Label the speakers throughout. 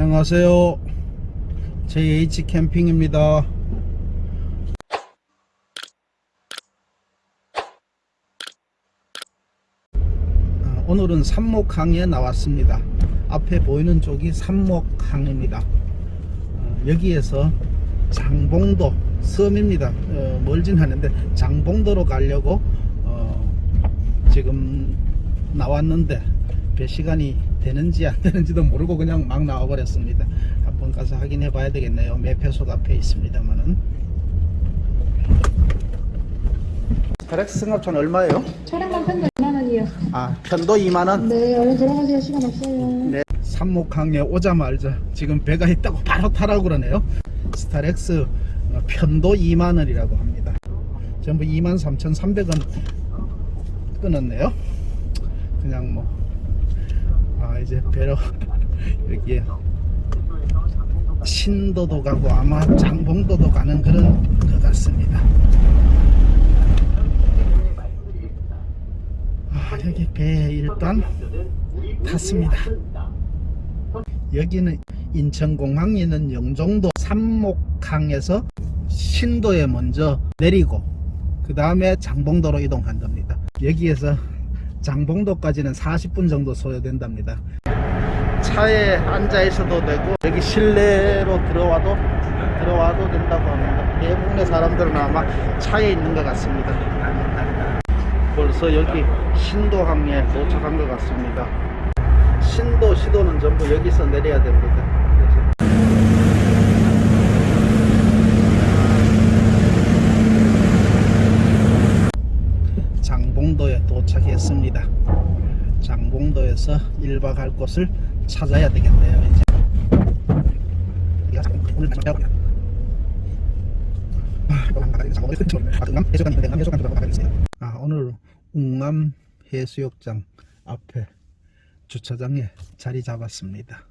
Speaker 1: 안녕하세요. JH 캠핑입니다. 아, 오늘은 삼목항에 나왔습니다. 앞에 보이는 쪽이 삼목항입니다. 어, 여기에서 장봉도 섬입니다. 어, 멀진 않은데 장봉도로 가려고 어, 지금 나왔는데 몇 시간이 되는지 안 되는지도 모르고 그냥 막 나와 버렸습니다 한번 가서 확인해 봐야 되겠네요 매표소 앞에 있습니다만은 스타렉스 승합차는 얼마예요?
Speaker 2: 차량만 편도 2만 원이요.
Speaker 1: 아 편도 2만원
Speaker 2: 네, 얼른 들어가세요. 시간 없어요.
Speaker 1: 네, 삼목항에 오자마자 지금 배가 있다고 바로 타라고 그러네요. 스타렉스 어, 편도 2만 원이라고 합니다. 전부 2만 3,300원 끊었네요. 그냥 뭐, 아, 이제 배로 여기에 신도도 가고 아마 장봉도도 가는 그런 것 같습니다. 아, 여기 배에 일단 탔습니다. 여기는 인천공항에 있는 영종도 삼목항에서 신도에 먼저 내리고 그 다음에 장봉도로 이동한답니다. 여기에서 장봉도까지는 40분 정도 소요된답니다. 차에 앉아 있어도 되고 여기 실내로 들어와도 들어와도 된다고 합니다. 대부분의 사람들은 아마 차에 있는 것 같습니다. 벌써 여기 신도항에 도착한 것 같습니다. 신도 시도는 전부 여기서 내려야 됩니다. 도착했습니다. 장봉도에서 1박 할 곳을 찾아야 되겠네요. 이제. 아, 오늘 웅암 해수욕장 앞에 주차장에 자리 잡았습니다.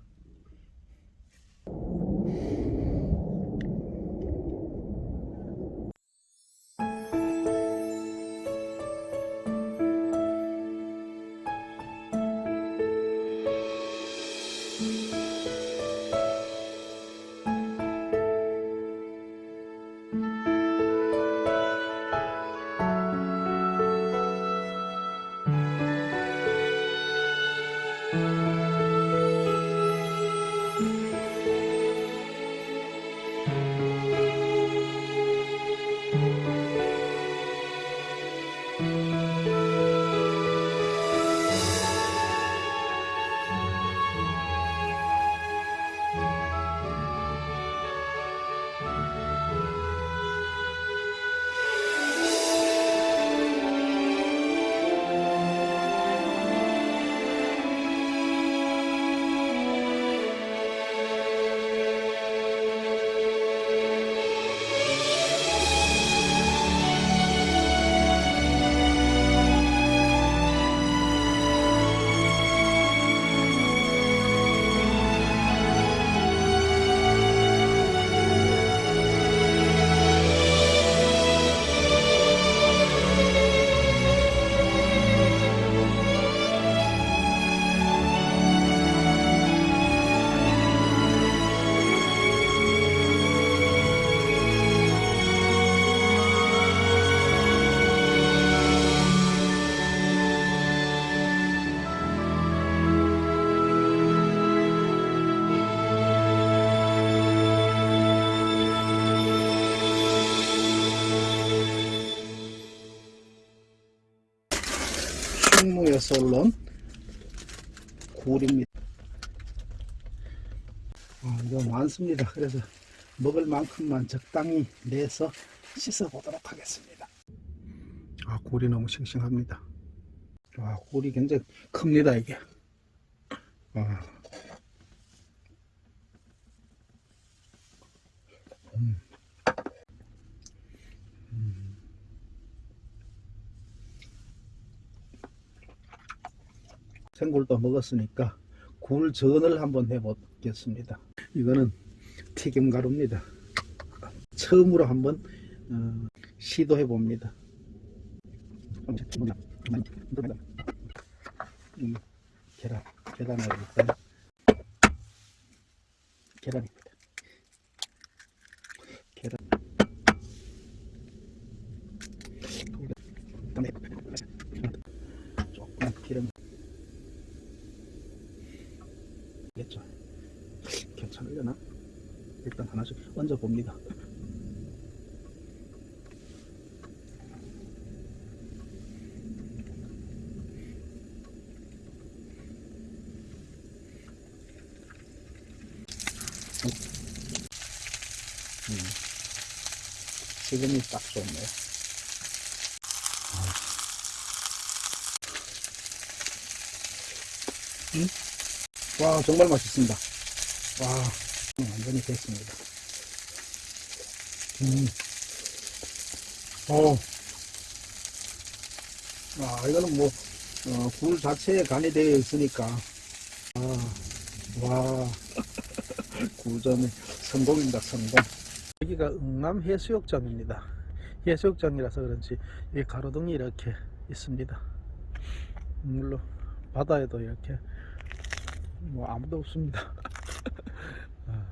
Speaker 1: 충무에서 올라온 굴입니다. 어, 이거 많습니다. 그래서 먹을 만큼만 적당히 내서 씻어 보도록 하겠습니다. 아, 굴이 너무 싱싱합니다. 아, 굴이 굉장히 큽니다, 이게. 아. 생굴도 먹었으니까 굴전을 한번 해보겠습니다. 이거는 튀김 가루입니다. 처음으로 한번 어, 시도해 봅니다. 음, 계란, 계란을 일단 계란입니다. 계란. 그다음에 조금 기름. 겠죠. 괜찮으려나? 일단 하나씩 얹어 봅니다. 음. 지금이 딱 좋네요. 와, 정말 맛있습니다. 와, 음, 완전히 됐습니다. 음. 어. 아, 이거는 뭐, 어, 굴 자체에 간이 되어 있으니까. 아, 와. 구점이 성공입니다, 성공. 여기가 응남 해수욕장입니다. 해수욕장이라서 그런지 이 가로등이 이렇게 있습니다. 물론 바다에도 이렇게 뭐 아무도 없습니다. 아.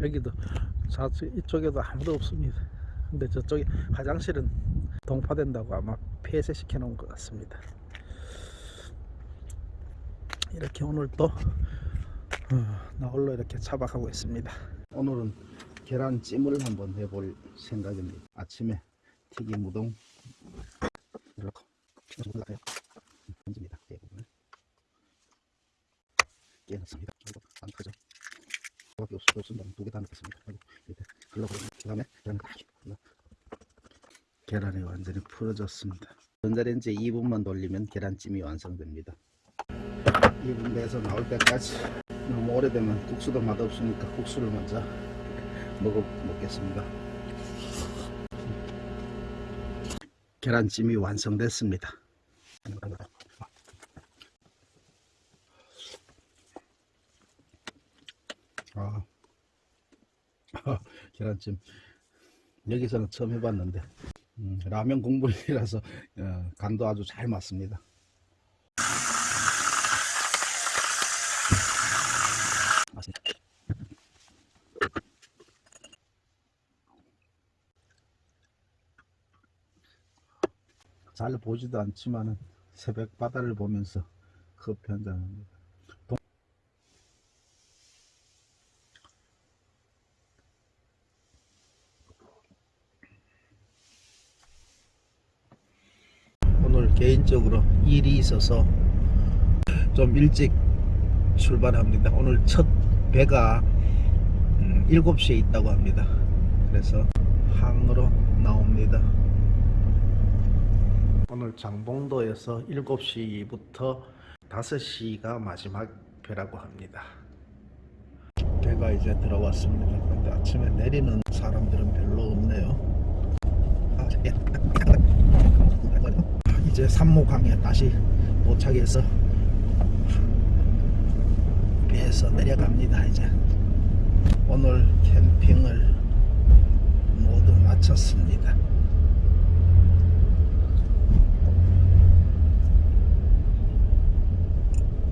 Speaker 1: 여기도 좌측 이쪽에도 아무도 없습니다. 근데 저쪽에 화장실은 동파된다고 아마 폐쇄시켜 놓은 것 같습니다. 이렇게 오늘 또 어, 나홀로 이렇게 차박하고 있습니다. 오늘은 계란찜을 한번 해볼 생각입니다. 아침에 튀김 우동 이렇게 넣고 같아요. 던집니다. 대부분 깨놨습니다. 그리고 안 크죠? 흘러. 계란이 완전히 풀어졌습니다. 전자레인지에 2분만 돌리면 계란찜이 완성됩니다. 2분 내에서 나올 때까지 너무 오래되면 국수도 맛없으니까 국수를 먼저 먹어 먹겠습니다. 계란찜이 완성됐습니다. 아, 계란찜 여기서는 처음 해봤는데 음, 라면 국물이라서 어, 간도 아주 잘 맞습니다. 잘 보지도 않지만은 새벽 바다를 보면서 커피 한잔 합니다. 개인적으로 일이 있어서 좀 일찍 출발합니다. 오늘 첫 배가 음, 7시에 있다고 합니다. 그래서 항으로 나옵니다. 오늘 장봉도에서 7시부터 5시가 마지막 배라고 합니다. 배가 이제 들어왔습니다. 그런데 아침에 내리는 사람들은 별로 없네요. 이제 삼목항에 다시 도착해서 배에서 내려갑니다. 이제 오늘 캠핑을 모두 마쳤습니다.